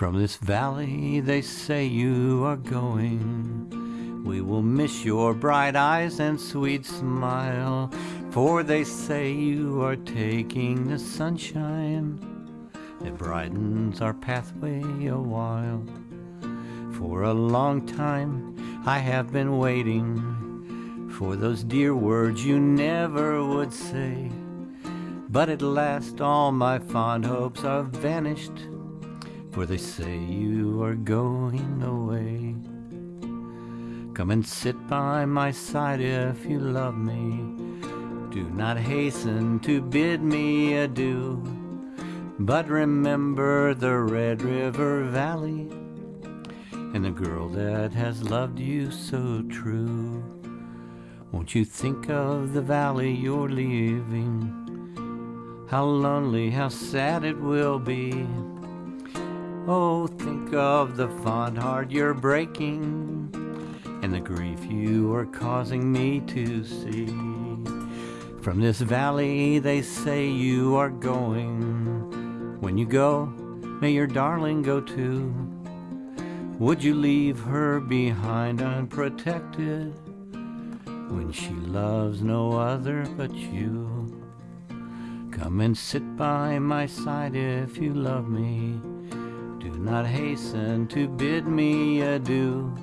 From this valley they say you are going. We will miss your bright eyes and sweet smile, for they say you are taking the sunshine that brightens our pathway a while. For a long time I have been waiting for those dear words you never would say. But at last all my fond hopes are vanished, for they say you are going away. Come and sit by my side if you love me. Do not hasten to bid me adieu, but remember the Red River Valley and the girl that has loved you so true. Won't you think of the valley you're leaving? How lonely, how sad it will be. Oh, think of the fond heart you're breaking and the grief you are causing me to see. From this valley they say you are going. When you go, may your darling go too. Would you leave her behind unprotected when she loves no other but you? Come and sit by my side if you love me. Not hasten to bid me adieu,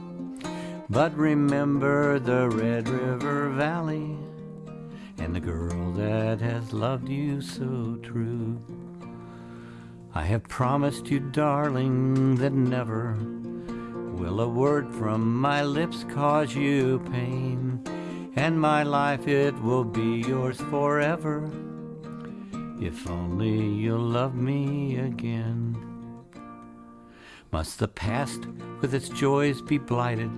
but remember the Red River Valley and the girl that has loved you so true. I have promised you, darling, that never will a word from my lips cause you pain, and my life it will be yours forever if only you'll love me again. Must the past with its joys be blighted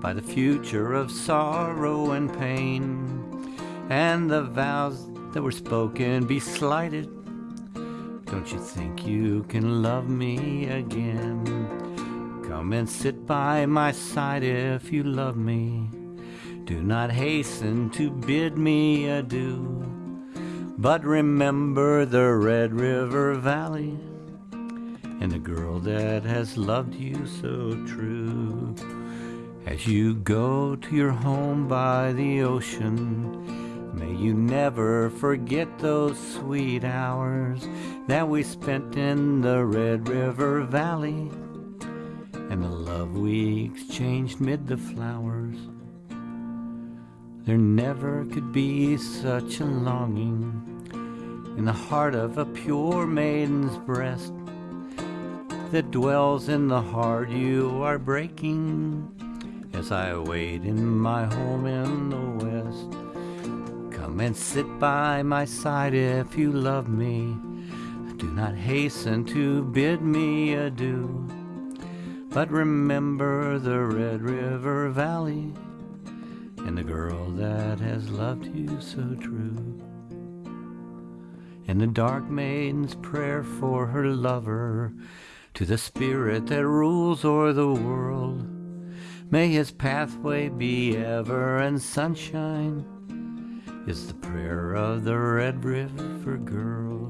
by the future of sorrow and pain, and the vows that were spoken be slighted? Don't you think you can love me again? Come and sit by my side if you love me. Do not hasten to bid me adieu. But remember the Red River Valley and the girl that has loved you so true. As you go to your home by the ocean, may you never forget those sweet hours that we spent in the Red River Valley and the love we exchanged mid the flowers. There never could be such a longing in the heart of a pure maiden's breast that dwells in the heart you are breaking as I wait in my home in the west. Come and sit by my side if you love me. Do not hasten to bid me adieu, but remember the Red River Valley and the girl that has loved you so true and the dark maiden's prayer for her lover to the spirit that rules o'er the world. May his pathway be ever in sunshine is the prayer of the Red River girl.